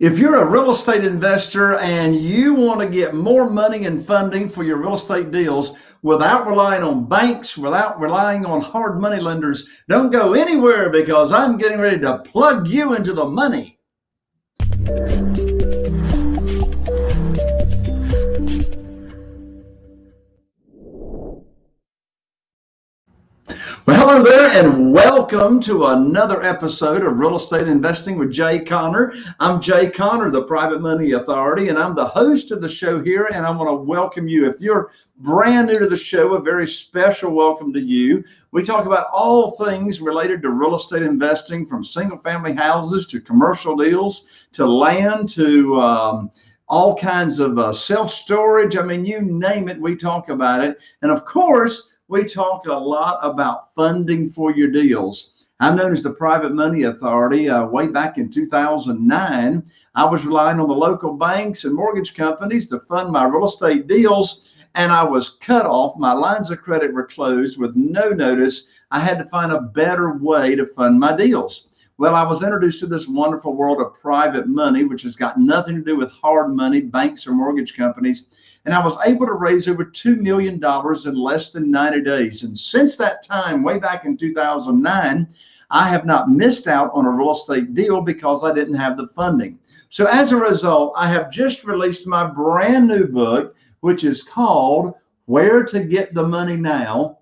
If you're a real estate investor and you want to get more money and funding for your real estate deals without relying on banks, without relying on hard money lenders, don't go anywhere because I'm getting ready to plug you into the money. Well, hello there, and welcome to another episode of Real Estate Investing with Jay Conner. I'm Jay Conner, the Private Money Authority, and I'm the host of the show here. And I want to welcome you. If you're brand new to the show, a very special welcome to you. We talk about all things related to real estate investing, from single family houses to commercial deals to land to um, all kinds of uh, self storage. I mean, you name it, we talk about it. And of course, we talk a lot about funding for your deals. I'm known as the Private Money Authority. Uh, way back in 2009, I was relying on the local banks and mortgage companies to fund my real estate deals, and I was cut off. My lines of credit were closed with no notice. I had to find a better way to fund my deals. Well, I was introduced to this wonderful world of private money, which has got nothing to do with hard money, banks, or mortgage companies and I was able to raise over $2 million in less than 90 days. And since that time, way back in 2009, I have not missed out on a real estate deal because I didn't have the funding. So as a result, I have just released my brand new book, which is called Where to Get the Money Now.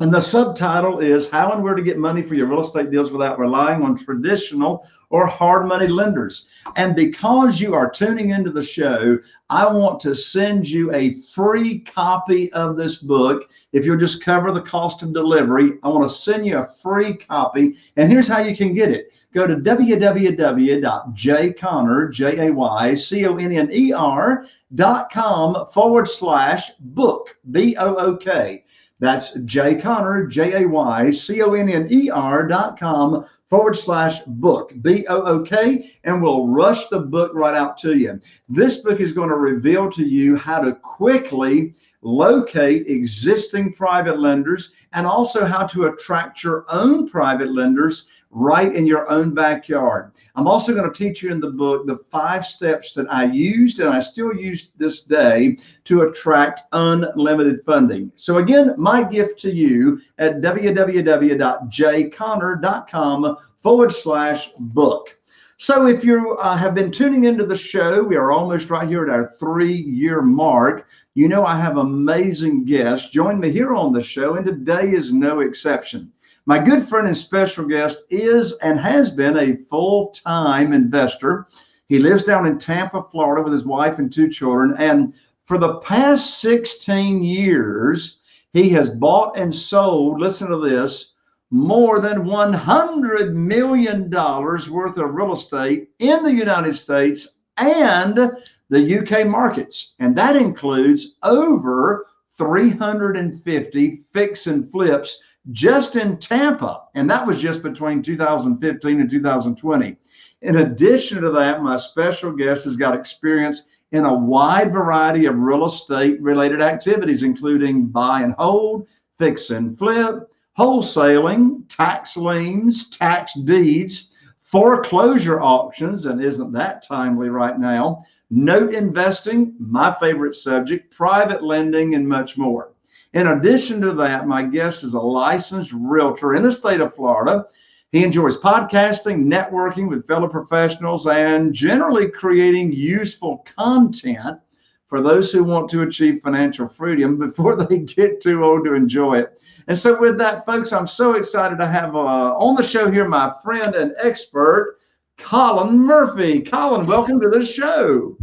And the subtitle is How and Where to Get Money for Your Real Estate Deals Without Relying on Traditional or hard money lenders. And because you are tuning into the show, I want to send you a free copy of this book. If you'll just cover the cost of delivery, I want to send you a free copy. And here's how you can get it. Go to www.jayconner, forward slash book, B-O-O-K. That's Jay Conner, J A Y C O N N E R dot com forward slash book, B O O K, and we'll rush the book right out to you. This book is going to reveal to you how to quickly locate existing private lenders and also how to attract your own private lenders right in your own backyard. I'm also going to teach you in the book the five steps that I used and I still use this day to attract unlimited funding. So again, my gift to you at www.jayconner.com forward slash book. So if you uh, have been tuning into the show, we are almost right here at our three year mark. You know, I have amazing guests. Join me here on the show, and today is no exception. My good friend and special guest is and has been a full time investor. He lives down in Tampa, Florida with his wife and two children. And for the past 16 years, he has bought and sold, listen to this, more than $100 million worth of real estate in the United States and the UK markets. And that includes over 350 fix and flips just in Tampa. And that was just between 2015 and 2020. In addition to that, my special guest has got experience in a wide variety of real estate related activities, including buy and hold, fix and flip, wholesaling, tax liens, tax deeds, foreclosure auctions, and isn't that timely right now, note investing, my favorite subject, private lending, and much more. In addition to that, my guest is a licensed realtor in the state of Florida. He enjoys podcasting, networking with fellow professionals, and generally creating useful content for those who want to achieve financial freedom before they get too old to enjoy it. And so, with that, folks, I'm so excited to have uh, on the show here my friend and expert, Colin Murphy. Colin, welcome to the show.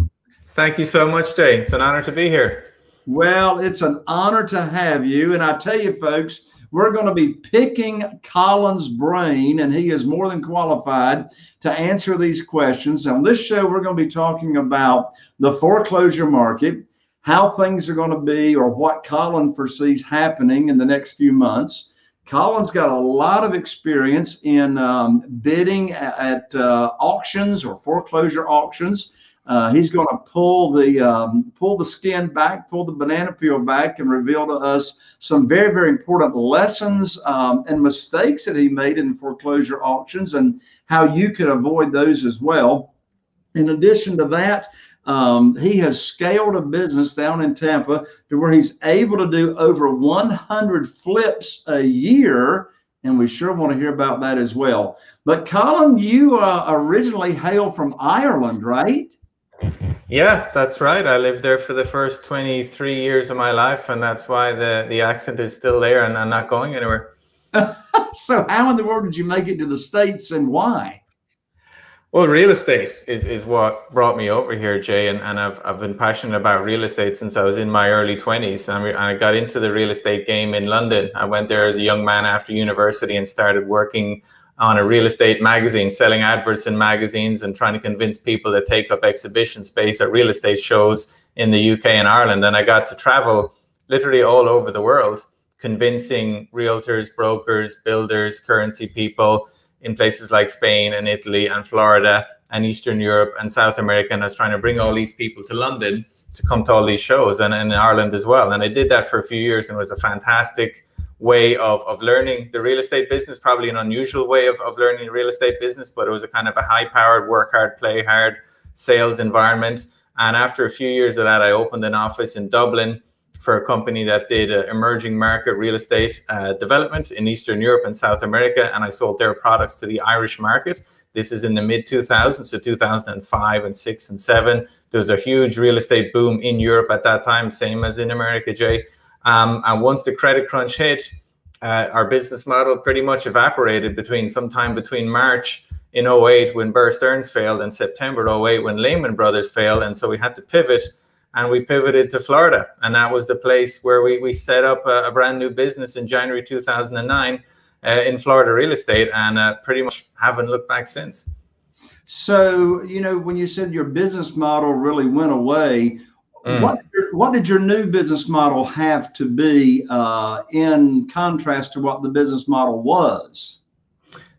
Thank you so much, Jay. It's an honor to be here. Well, it's an honor to have you. And I tell you, folks, we're going to be picking Colin's brain, and he is more than qualified to answer these questions. On this show, we're going to be talking about the foreclosure market, how things are going to be, or what Colin foresees happening in the next few months. Colin's got a lot of experience in um, bidding at, at uh, auctions or foreclosure auctions. Uh, he's going to pull the um, pull the skin back, pull the banana peel back, and reveal to us some very very important lessons um, and mistakes that he made in foreclosure auctions and how you can avoid those as well. In addition to that, um, he has scaled a business down in Tampa to where he's able to do over 100 flips a year. And we sure want to hear about that as well. But Colin, you uh, originally hail from Ireland, right? Yeah, that's right. I lived there for the first 23 years of my life, and that's why the, the accent is still there and I'm not going anywhere. so, how in the world did you make it to the States and why? Well, real estate is, is what brought me over here, Jay, and, and I've, I've been passionate about real estate since I was in my early 20s. And I got into the real estate game in London. I went there as a young man after university and started working on a real estate magazine, selling adverts in magazines and trying to convince people to take up exhibition space at real estate shows in the UK and Ireland. And I got to travel literally all over the world, convincing realtors, brokers, builders, currency people in places like Spain and Italy and Florida and Eastern Europe and South America. And I was trying to bring all these people to London to come to all these shows and, in Ireland as well. And I did that for a few years and it was a fantastic way of, of learning the real estate business, probably an unusual way of, of learning the real estate business, but it was a kind of a high powered, work hard, play hard sales environment. And after a few years of that, I opened an office in Dublin for a company that did uh, emerging market real estate uh, development in Eastern Europe and South America. And I sold their products to the Irish market. This is in the mid 2000s, so 2005 and six and seven. There was a huge real estate boom in Europe at that time, same as in America, Jay. Um, and once the credit crunch hit, uh, our business model pretty much evaporated between sometime between March in 08 when Bear Stearns failed and September 08 when Lehman Brothers failed. And so we had to pivot and we pivoted to Florida. And that was the place where we, we set up a, a brand new business in January 2009 uh, in Florida real estate and uh, pretty much haven't looked back since. So, you know, when you said your business model really went away, mm. what what did your new business model have to be uh, in contrast to what the business model was?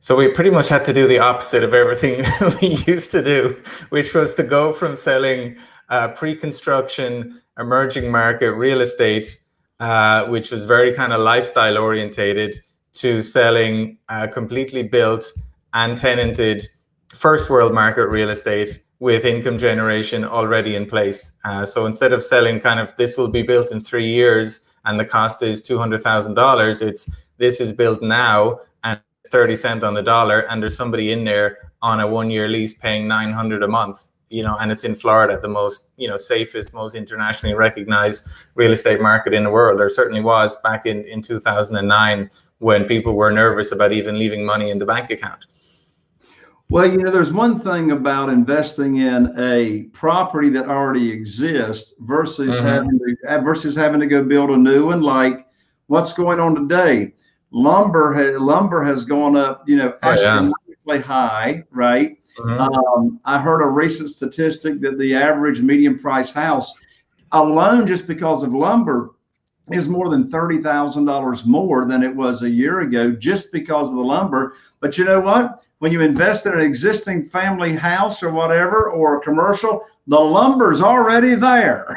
So we pretty much had to do the opposite of everything we used to do, which was to go from selling uh, pre-construction, emerging market real estate, uh, which was very kind of lifestyle orientated, to selling uh, completely built and tenanted first world market real estate with income generation already in place. Uh, so instead of selling kind of this will be built in three years and the cost is $200,000, it's this is built now and 30 cent on the dollar and there's somebody in there on a one year lease paying 900 a month you know, and it's in Florida, the most, you know, safest, most internationally recognized real estate market in the world. There certainly was back in, in 2009 when people were nervous about even leaving money in the bank account. Well, you know, there's one thing about investing in a property that already exists versus mm-hmm. having to versus having to go build a new one. Like what's going on today, lumber has lumber has gone up, you know, astronomically oh, yeah. high, right? Mm-hmm. Um, I heard a recent statistic that the average medium price house alone, just because of lumber, is more than $30,000 more than it was a year ago just because of the lumber. But you know what? When you invest in an existing family house or whatever, or a commercial, the lumber's already there.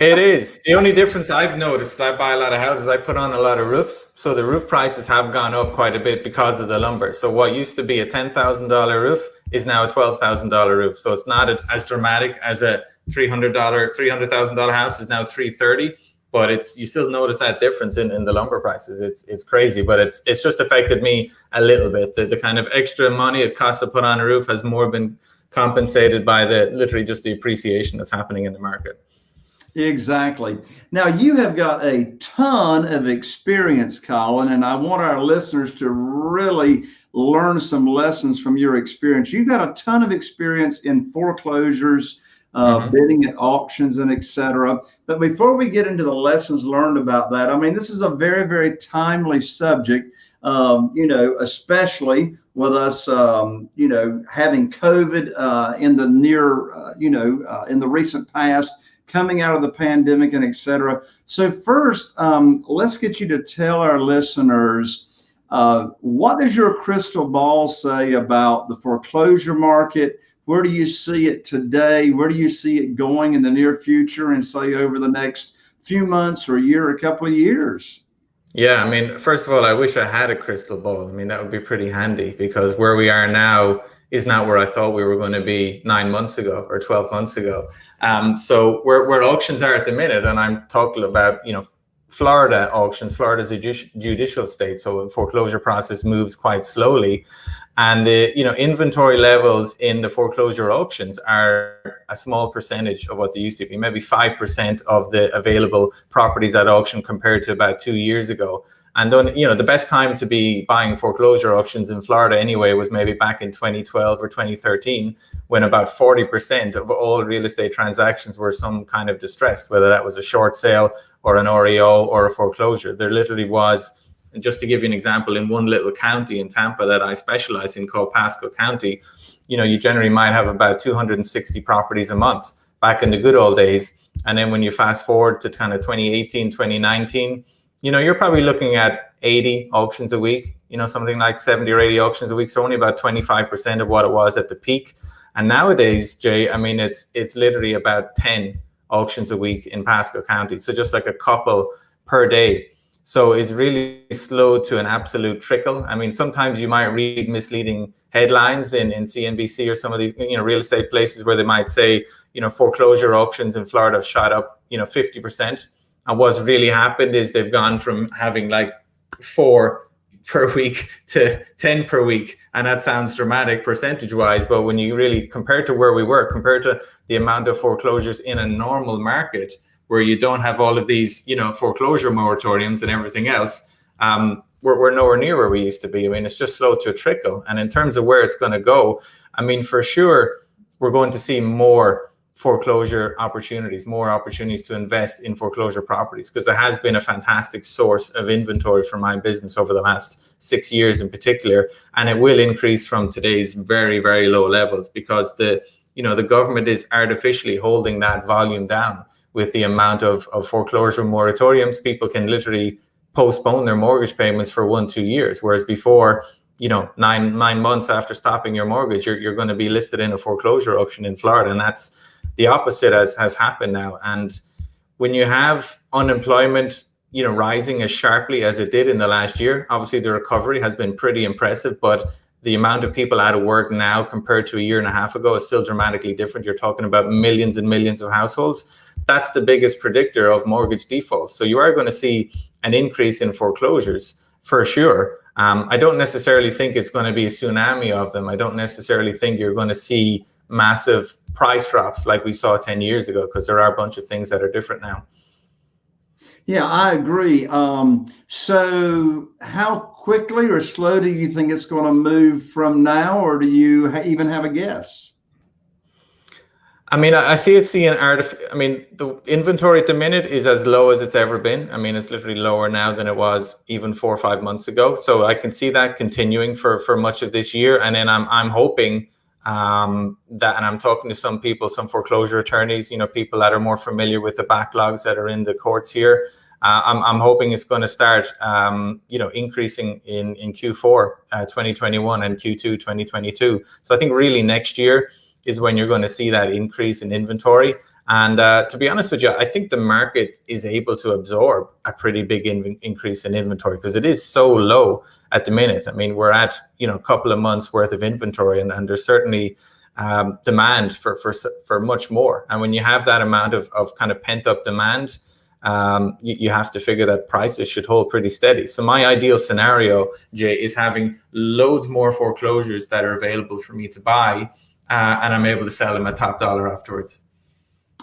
It is. The only difference I've noticed, I buy a lot of houses, I put on a lot of roofs. So the roof prices have gone up quite a bit because of the lumber. So what used to be a $10,000 roof is now a $12,000 roof. So it's not as dramatic as a $300, $300,000 house is now 330 but it's you still notice that difference in, in the lumber prices. It's it's crazy, but it's it's just affected me a little bit. The, the kind of extra money it costs to put on a roof has more been compensated by the literally just the appreciation that's happening in the market. Exactly. Now you have got a ton of experience, Colin, and I want our listeners to really learn some lessons from your experience. You've got a ton of experience in foreclosures, uh, mm-hmm. bidding at auctions, and etc. But before we get into the lessons learned about that, I mean, this is a very, very timely subject. Um, you know, especially with us, um, you know, having COVID uh, in the near, uh, you know, uh, in the recent past coming out of the pandemic and etc. So first, um, let's get you to tell our listeners uh, what does your crystal ball say about the foreclosure market? Where do you see it today? Where do you see it going in the near future and say over the next few months or a year, a couple of years? Yeah, I mean, first of all, I wish I had a crystal ball. I mean, that would be pretty handy because where we are now is not where I thought we were going to be nine months ago or 12 months ago. Um, so where, where auctions are at the minute, and I'm talking about, you know, Florida auctions, Florida's a judicial state, so the foreclosure process moves quite slowly. And the you know inventory levels in the foreclosure auctions are a small percentage of what they used to be, maybe 5% of the available properties at auction compared to about two years ago. And then, you know, the best time to be buying foreclosure auctions in Florida anyway was maybe back in 2012 or 2013, when about 40% of all real estate transactions were some kind of distress, whether that was a short sale or an REO or a foreclosure. There literally was, just to give you an example, in one little county in Tampa that I specialize in called Pasco County, you know, you generally might have about 260 properties a month back in the good old days. And then when you fast forward to kind of 2018, 2019, you know, you're probably looking at 80 auctions a week, you know, something like 70 or 80 auctions a week. So only about 25% of what it was at the peak. And nowadays, Jay, I mean, it's it's literally about 10 auctions a week in Pasco County. So just like a couple per day. So it's really slow to an absolute trickle. I mean, sometimes you might read misleading headlines in, in CNBC or some of the you know real estate places where they might say, you know, foreclosure auctions in Florida have shot up, you know, 50%. And what's really happened is they've gone from having like four per week to 10 per week. And that sounds dramatic percentage wise, but when you really compare to where we were, compared to the amount of foreclosures in a normal market where you don't have all of these, you know, foreclosure moratoriums and everything else, um, we're, we're nowhere near where we used to be. I mean, it's just slow to trickle. And in terms of where it's going to go, I mean, for sure, we're going to see more foreclosure opportunities, more opportunities to invest in foreclosure properties, because it has been a fantastic source of inventory for my business over the last six years in particular. And it will increase from today's very, very low levels because the you know the government is artificially holding that volume down with the amount of, of foreclosure moratoriums. People can literally postpone their mortgage payments for one, two years. Whereas before, you know, nine nine months after stopping your mortgage, you're, you're going to be listed in a foreclosure auction in Florida. And that's the opposite has, has happened now. And when you have unemployment, you know, rising as sharply as it did in the last year, obviously the recovery has been pretty impressive, but the amount of people out of work now compared to a year and a half ago is still dramatically different. You're talking about millions and millions of households. That's the biggest predictor of mortgage defaults. So you are going to see an increase in foreclosures for sure. Um, I don't necessarily think it's going to be a tsunami of them. I don't necessarily think you're going to see massive price drops like we saw 10 years ago because there are a bunch of things that are different now. Yeah, I agree. Um, so, how quickly or slow do you think it's going to move from now, or do you even have a guess? I mean, I, see seeing art. I mean, the inventory at the minute is as low as it's ever been. I mean, it's literally lower now than it was even four or five months ago. So I can see that continuing for for much of this year, and then I'm I'm hoping um, that, and I'm talking to some people, some foreclosure attorneys, you know, people that are more familiar with the backlogs that are in the courts here. Uh, I'm, I'm hoping it's going to start, um, you know, increasing in, in Q4 uh, 2021 and Q2 2022. So I think really next year is when you're going to see that increase in inventory. And uh, to be honest with you, I think the market is able to absorb a pretty big in increase in inventory because it is so low at the minute. I mean, we're at you know a couple of months worth of inventory, and, and there's certainly um, demand for for for much more. And when you have that amount of of kind of pent up demand, um, you, you, have to figure that prices should hold pretty steady. So my ideal scenario, Jay, is having loads more foreclosures that are available for me to buy, uh, and I'm able to sell them at top dollar afterwards.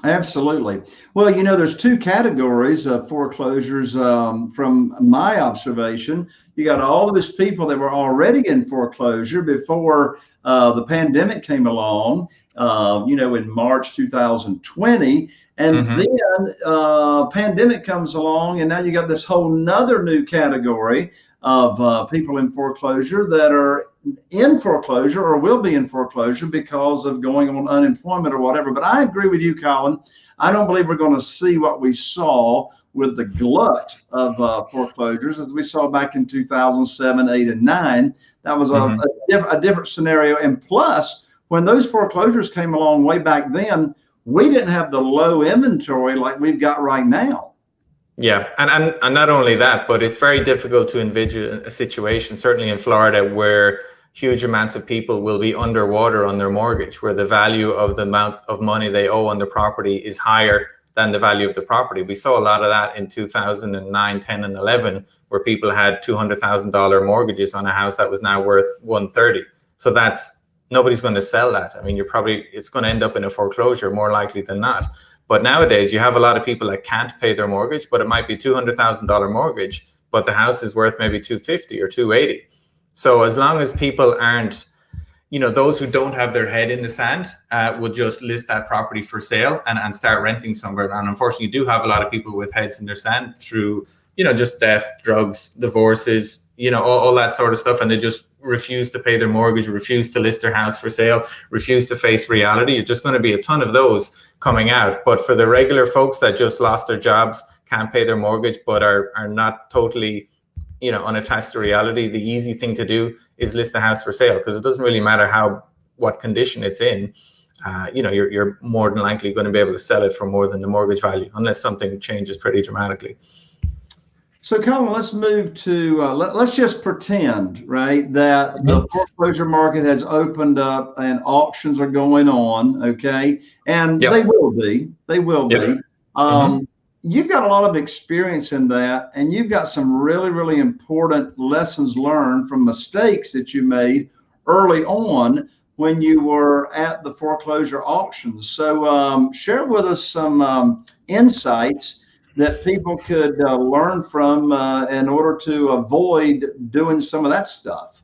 Absolutely. Well, you know, there's two categories of foreclosures um, from my observation. You got all of these people that were already in foreclosure before uh, the pandemic came along, uh, you know, in March 2020. And mm-hmm. then uh, pandemic comes along, and now you got this whole nother new category of uh, people in foreclosure that are in foreclosure or will be in foreclosure because of going on unemployment or whatever. But I agree with you, Colin. I don't believe we're going to see what we saw with the glut of uh, foreclosures as we saw back in 2007, 8, and 9. That was a, mm-hmm. a, diff- a different scenario. And plus, when those foreclosures came along way back then, we didn't have the low inventory like we've got right now. Yeah, and, and and not only that, but it's very difficult to envision a situation, certainly in Florida, where huge amounts of people will be underwater on their mortgage, where the value of the amount of money they owe on the property is higher than the value of the property. We saw a lot of that in 2009, 10, and 11, where people had $200,000 mortgages on a house that was now worth 130. So that's nobody's going to sell that. I mean, you're probably it's going to end up in a foreclosure more likely than not. But nowadays, you have a lot of people that can't pay their mortgage, but it might be $200,000 mortgage, but the house is worth maybe 250 or 280. So as long as people aren't you know those who don't have their head in the sand uh, would just list that property for sale and, and start renting somewhere. And unfortunately you do have a lot of people with heads in their sand through you know just death drugs divorces you know all, all that sort of stuff. And they just refuse to pay their mortgage refuse to list their house for sale refuse to face reality. It's just going to be a ton of those coming out. But for the regular folks that just lost their jobs can't pay their mortgage but are are not totally you know unattached to reality the easy thing to do is list the house for sale because it doesn't really matter how what condition it's in uh, you know you're, you're more than likely going to be able to sell it for more than the mortgage value unless something changes pretty dramatically so Colin, let's move to uh, let, us just pretend right that mm-hmm. the foreclosure market has opened up and auctions are going on okay and yep. they will be they will yep. be um, mm-hmm you've got a lot of experience in that and you've got some really really important lessons learned from mistakes that you made early on when you were at the foreclosure auctions so um, share with us some um, insights that people could uh, learn from uh, in order to avoid doing some of that stuff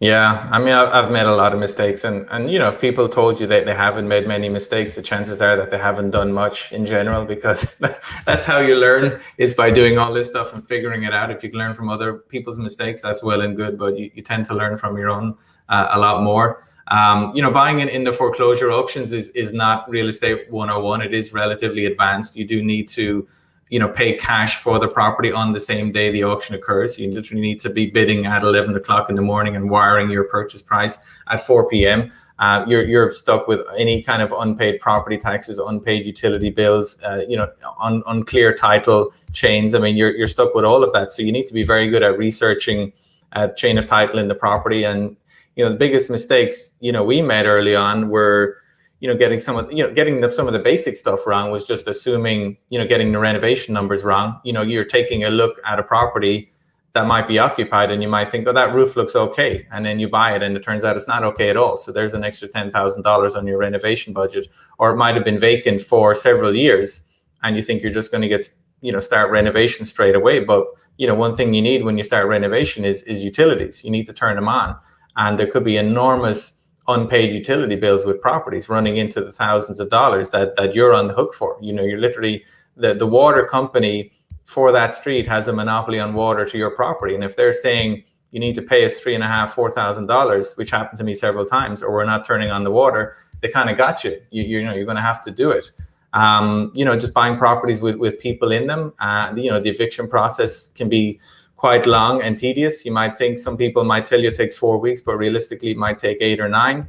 yeah, I mean, I've made a lot of mistakes, and and you know, if people told you that they haven't made many mistakes, the chances are that they haven't done much in general, because that's how you learn is by doing all this stuff and figuring it out. If you can learn from other people's mistakes, that's well and good, but you, you tend to learn from your own uh, a lot more. Um, you know, buying in, in the foreclosure auctions is is not real estate 101. It is relatively advanced. You do need to you know pay cash for the property on the same day the auction occurs. You literally need to be bidding at 11 o'clock in the morning and wiring your purchase price at 4 p.m uh, you're, you're stuck with any kind of unpaid property taxes unpaid utility bills uh, you know un, unclear title chains. I mean you're, you're stuck with all of that. So you need to be very good at researching a chain of title in the property. And you know the biggest mistakes you know we made early on were you know, getting some of you know getting the, some of the basic stuff wrong was just assuming you know getting the renovation numbers wrong. You know, you're taking a look at a property that might be occupied, and you might think, oh, that roof looks okay, and then you buy it, and it turns out it's not okay at all. So there's an extra ten thousand dollars on your renovation budget, or it might have been vacant for several years, and you think you're just going to get you know start renovation straight away. But you know, one thing you need when you start renovation is is utilities. You need to turn them on, and there could be enormous unpaid utility bills with properties running into the thousands of dollars that that you're on the hook for. You know, you're literally the the water company for that street has a monopoly on water to your property, and if they're saying you need to pay us three and a half, four thousand dollars, which happened to me several times, or we're not turning on the water, they kind of got you. you. You know, you're going to have to do it. Um, you know, just buying properties with with people in them. Uh, you know, the eviction process can be quite long and tedious. You might think some people might tell you it takes four weeks, but realistically, it might take eight or nine.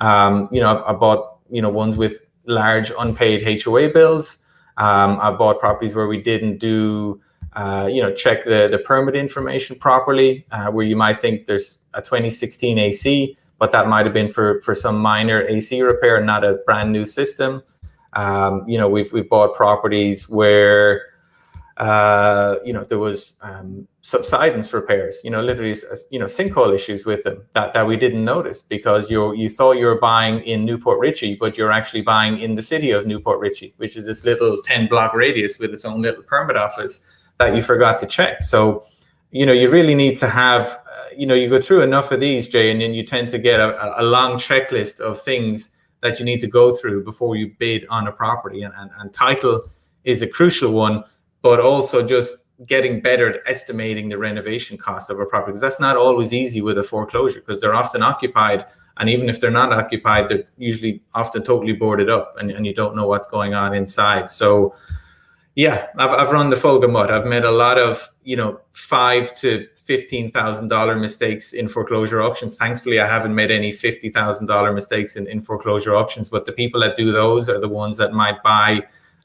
Um, you know, I, bought you know ones with large unpaid HOA bills. Um, I bought properties where we didn't do uh, you know check the the permit information properly, uh, where you might think there's a 2016 AC, but that might have been for for some minor AC repair, not a brand new system. Um, you know, we've we've bought properties where uh, you know, there was um, subsidence repairs, you know, literally, you know, sinkhole issues with them that, that we didn't notice because you you thought you were buying in New Port Richey, but you're actually buying in the city of New Port Richey, which is this little 10 block radius with its own little permit office that you forgot to check. So, you know, you really need to have, uh, you know, you go through enough of these, Jay, and then you tend to get a, a long checklist of things that you need to go through before you bid on a property. And, and, and title is a crucial one but also just getting better at estimating the renovation cost of a property because that's not always easy with a foreclosure because they're often occupied and even if they're not occupied they're usually often totally boarded up and, and you don't know what's going on inside. So yeah I've, I've run the full gamut. I've made a lot of you know five to fifteen thousand dollar mistakes in foreclosure auctions. Thankfully i haven't made any fifty thousand dollar mistakes in, in foreclosure auctions but the people that do those are the ones that might buy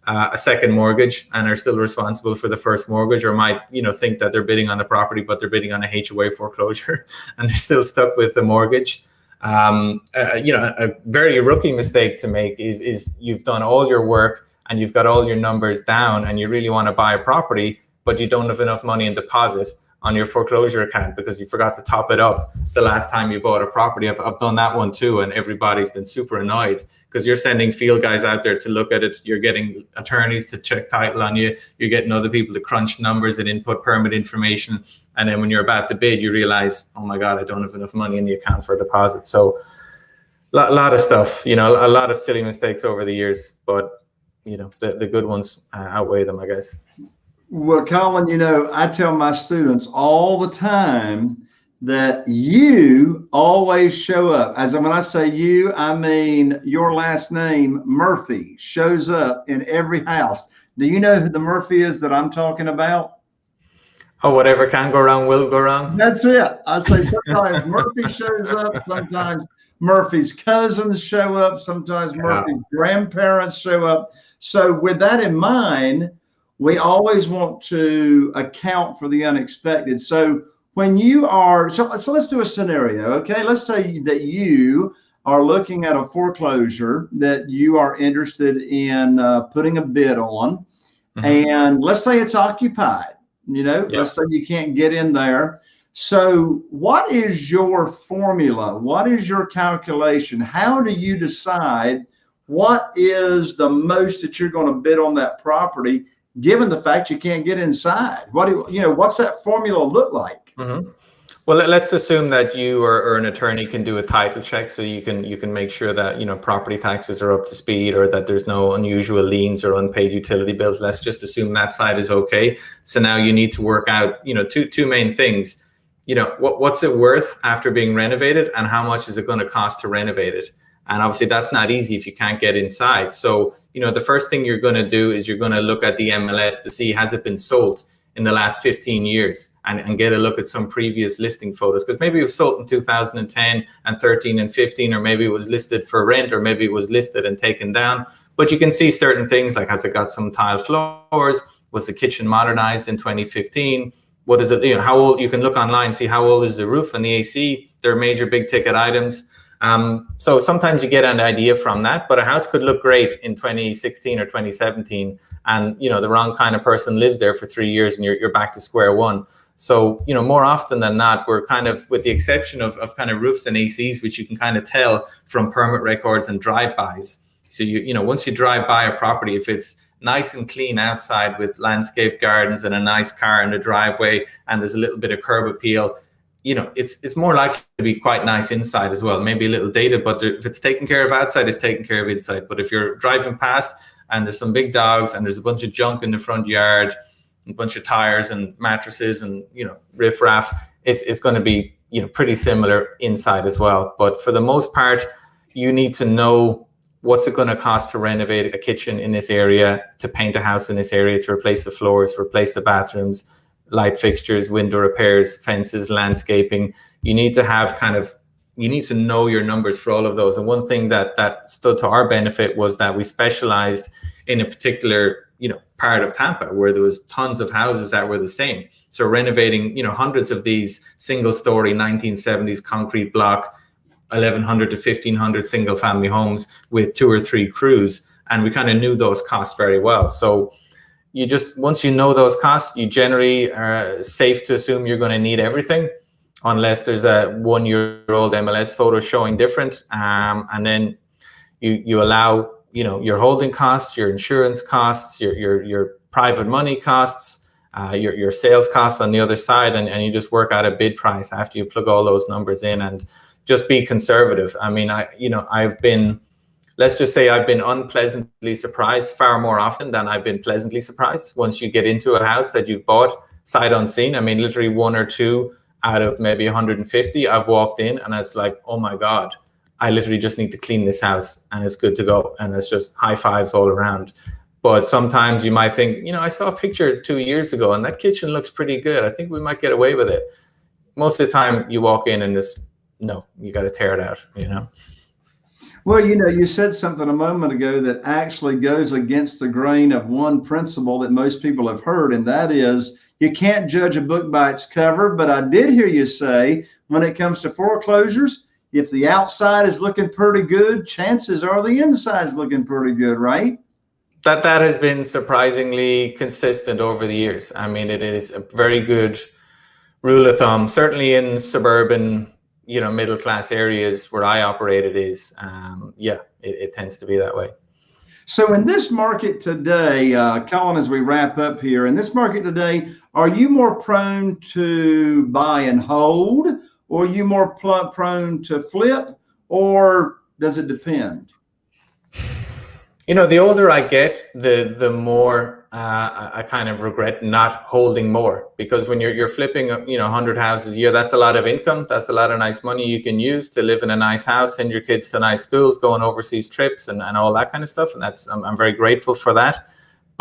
uh, a second mortgage and are still responsible for the first mortgage or might you know think that they're bidding on the property but they're bidding on a HOA foreclosure and they're still stuck with the mortgage um, uh, you know a very rookie mistake to make is is you've done all your work and you've got all your numbers down and you really want to buy a property but you don't have enough money in deposit on your foreclosure account because you forgot to top it up the last time you bought a property. I've, I've done that one too, and everybody's been super annoyed because you're sending field guys out there to look at it. You're getting attorneys to check title on you. You're getting other people to crunch numbers and input permit information. And then when you're about to bid, you realize, oh my God, I don't have enough money in the account for a deposit. So a lot, lot of stuff, you know, a lot of silly mistakes over the years, but you know, the, the good ones uh, outweigh them, I guess. Well, Colin, you know, I tell my students all the time that you always show up. As when I say you, I mean your last name, Murphy, shows up in every house. Do you know who the Murphy is that I'm talking about? Oh, whatever can go wrong will go wrong. That's it. I say sometimes Murphy shows up, sometimes Murphy's cousins show up, sometimes Murphy's grandparents show up. So, with that in mind, we always want to account for the unexpected. So when you are, so, so let's do a scenario, okay? Let's say that you are looking at a foreclosure that you are interested in uh, putting a bid on, mm-hmm. and let's say it's occupied. You know, yep. let's say you can't get in there. So, what is your formula? What is your calculation? How do you decide what is the most that you're going to bid on that property? given the fact you can't get inside? What do you, you know? What's that formula look like? Mm-hmm. Well, let's assume that you or, or, an attorney can do a title check, so you can you can make sure that you know property taxes are up to speed, or that there's no unusual liens or unpaid utility bills. Let's just assume that side is okay. So now you need to work out you know two two main things. You know what what's it worth after being renovated, and how much is it going to cost to renovate it? And obviously that's not easy if you can't get inside. So, you know, the first thing you're going to do is you're going to look at the MLS to see has it been sold in the last 15 years and, and get a look at some previous listing photos. Because maybe it was sold in 2010 and 13 and 15 or maybe it was listed for rent or maybe it was listed and taken down. But you can see certain things like has it got some tile floors? Was the kitchen modernized in 2015 what is it you know how old you can look online see how old is the roof and the ac they're major big ticket items. Um, so sometimes you get an idea from that, but a house could look great in 2016 or 2017, and you know the wrong kind of person lives there for three years, and you're you're back to square one. So you know more often than not, we're kind of, with the exception of of kind of roofs and ACs, which you can kind of tell from permit records and drive-bys. So you you know once you drive by a property, if it's nice and clean outside with landscape gardens and a nice car in the driveway, and there's a little bit of curb appeal you know, it's it's more likely to be quite nice inside as well. Maybe a little dated, but if it's taken care of outside, it's taken care of inside. But if you're driving past and there's some big dogs and there's a bunch of junk in the front yard, a bunch of tires and mattresses and you know riffraff, it's it's going to be you know pretty similar inside as well. But for the most part, you need to know what's it going to cost to renovate a kitchen in this area, to paint a house in this area, to replace the floors, replace the bathrooms light fixtures, window repairs, fences, landscaping. You need to have kind of you need to know your numbers for all of those. And one thing that that stood to our benefit was that we specialized in a particular you know part of Tampa where there was tons of houses that were the same. So renovating you know hundreds of these single story 1970s concrete block 1100 to 1500 single family homes with two or three crews and we kind of knew those costs very well. So you just once you know those costs, you generally are safe to assume you're going to need everything, unless there's a one-year-old MLS photo showing different, um, and then you you allow you know your holding costs, your insurance costs, your your your private money costs, uh, your your sales costs on the other side, and, and you just work out a bid price after you plug all those numbers in, and just be conservative. I mean, I you know I've been let's just say I've been unpleasantly surprised far more often than I've been pleasantly surprised. Once you get into a house that you've bought sight unseen, I mean, literally one or two out of maybe 150, I've walked in and it's like, oh my God, I literally just need to clean this house and it's good to go. And it's just high fives all around. But sometimes you might think, you know, I saw a picture two years ago and that kitchen looks pretty good. I think we might get away with it. Most of the time you walk in and this, no, you got to tear it out, you know? Well, you know, you said something a moment ago that actually goes against the grain of one principle that most people have heard, and that is you can't judge a book by its cover. But I did hear you say when it comes to foreclosures, if the outside is looking pretty good, chances are the inside's looking pretty good, right? That that has been surprisingly consistent over the years. I mean, it is a very good rule of thumb, certainly in suburban you know middle class areas where I operate, it is um, yeah, it, it, tends to be that way. So in this market today, uh, Colin, as we wrap up here, in this market today, are you more prone to buy and hold, or are you more prone to flip, or does it depend? You know, the older I get, the the more uh, I kind of regret not holding more because when you're you're flipping, you know, hundred houses a year, that's a lot of income. That's a lot of nice money you can use to live in a nice house, send your kids to nice schools, go on overseas trips, and, and all that kind of stuff. And that's I'm, I'm very grateful for that.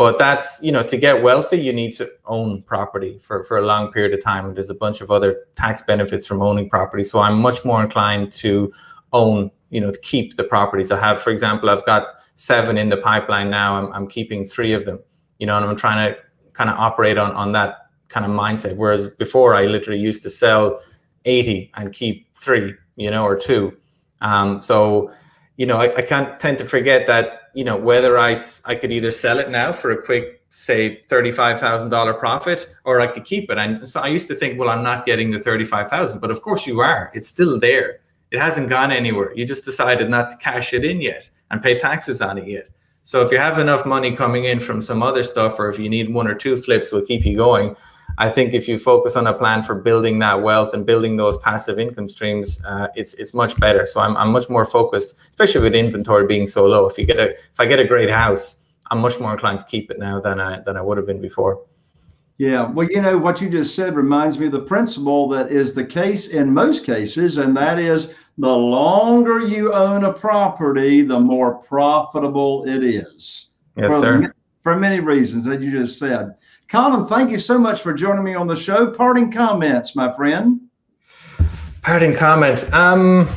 But that's you know, to get wealthy, you need to own property for for a long period of time. And there's a bunch of other tax benefits from owning property. So I'm much more inclined to own, you know, to keep the properties I have. For example, I've got seven in the pipeline now. I'm, I'm keeping three of them you know, and I'm trying to kind of operate on, on that kind of mindset. Whereas before I literally used to sell 80 and keep three, you know, or two. Um, so, you know, I, I can't tend to forget that, you know, whether I, I could either sell it now for a quick, say $35,000 profit, or I could keep it. And so I used to think, well, I'm not getting the 35,000, but of course you are, it's still there. It hasn't gone anywhere. You just decided not to cash it in yet and pay taxes on it yet. So if you have enough money coming in from some other stuff, or if you need one or two flips, will keep you going. I think if you focus on a plan for building that wealth and building those passive income streams, uh, it's it's much better. So I'm I'm much more focused, especially with inventory being so low. If you get a if I get a great house, I'm much more inclined to keep it now than I than I would have been before. Yeah, well, you know what you just said reminds me of the principle that is the case in most cases, and that is the longer you own a property, the more profitable it is. Yes, for, sir. For many reasons, as you just said. Colin, thank you so much for joining me on the show. Parting comments, my friend. Parting comment. Um,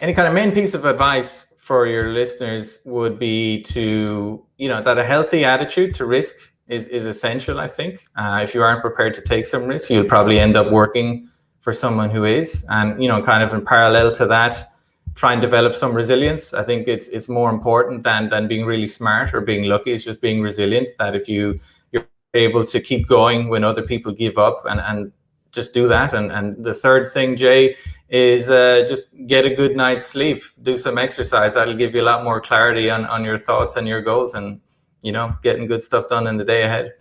any kind of main piece of advice for your listeners would be to, you know, that a healthy attitude to risk is, is essential, I think. Uh, if you aren't prepared to take some risk, you'll probably end up working for someone who is. And, you know, kind of in parallel to that, try and develop some resilience. I think it's it's more important than than being really smart or being lucky. It's just being resilient. That if you able to keep going when other people give up and and just do that. And and the third thing, Jay, is uh, just get a good night's sleep. Do some exercise. That'll give you a lot more clarity on on your thoughts and your goals, and you know, getting good stuff done in the day ahead.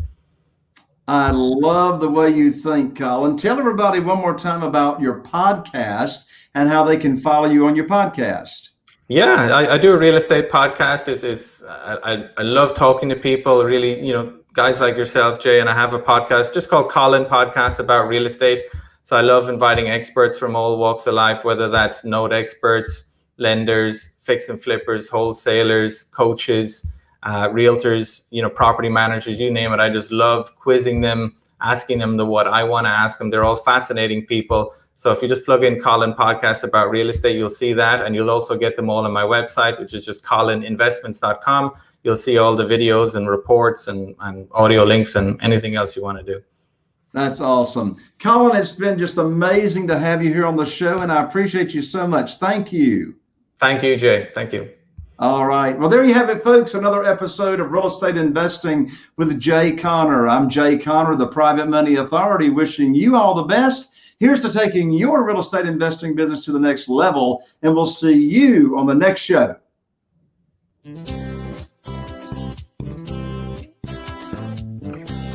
I love the way you think, Colin. Tell everybody one more time about your podcast and how they can follow you on your podcast. Yeah, I, I do a real estate podcast. Is is I, I love talking to people. Really, you know, guys like yourself, Jay, and I have a podcast just called Colin Podcast about real estate. So I love inviting experts from all walks of life, whether that's note experts, lenders, fix and flippers, wholesalers, coaches uh, realtors, you know, property managers, you name it. I just love quizzing them, asking them the what I want to ask them. They're all fascinating people. So if you just plug in Colin podcast about real estate, you'll see that. And you'll also get them all on my website, which is just colininvestments.com. You'll see all the videos and reports and, and audio links and anything else you want to do. That's awesome. Colin, it's been just amazing to have you here on the show, and I appreciate you so much. Thank you. Thank you, Jay. Thank you. All right. Well, there you have it, folks. Another episode of Real Estate Investing with Jay Conner. I'm Jay Conner, the Private Money Authority, wishing you all the best. Here's to taking your real estate investing business to the next level, and we'll see you on the next show.